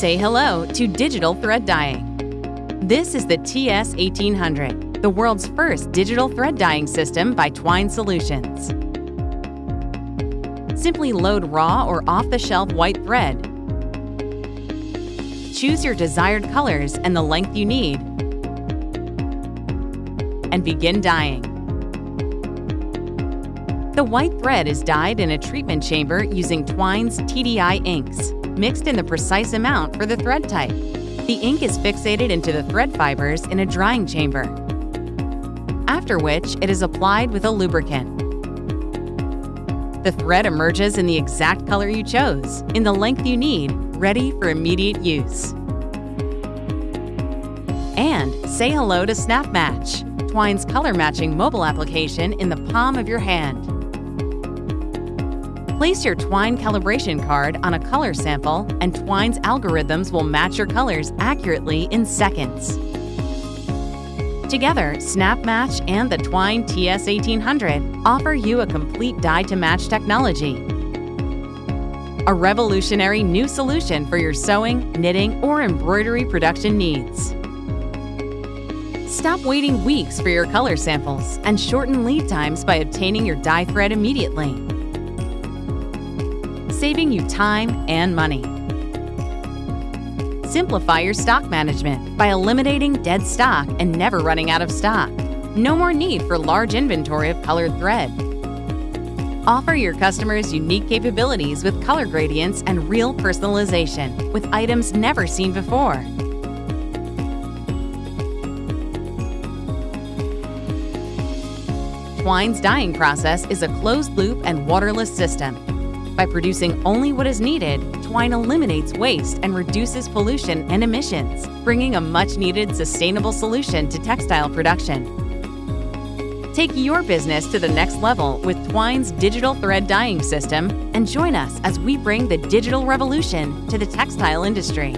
Say hello to digital thread dyeing. This is the TS1800, the world's first digital thread dyeing system by Twine Solutions. Simply load raw or off-the-shelf white thread. Choose your desired colors and the length you need, and begin dyeing. The white thread is dyed in a treatment chamber using Twine's TDI inks, mixed in the precise amount for the thread type. The ink is fixated into the thread fibers in a drying chamber, after which it is applied with a lubricant. The thread emerges in the exact color you chose, in the length you need, ready for immediate use. And say hello to Snap Match, Twine's color matching mobile application in the palm of your hand. Place your Twine calibration card on a color sample and Twine's algorithms will match your colors accurately in seconds. Together, Snap Match and the Twine TS1800 offer you a complete dye-to-match technology. A revolutionary new solution for your sewing, knitting, or embroidery production needs. Stop waiting weeks for your color samples and shorten lead times by obtaining your dye thread immediately saving you time and money. Simplify your stock management by eliminating dead stock and never running out of stock. No more need for large inventory of colored thread. Offer your customers unique capabilities with color gradients and real personalization with items never seen before. Twine's dyeing process is a closed-loop and waterless system by producing only what is needed, Twine eliminates waste and reduces pollution and emissions, bringing a much-needed sustainable solution to textile production. Take your business to the next level with Twine's digital thread dyeing system and join us as we bring the digital revolution to the textile industry.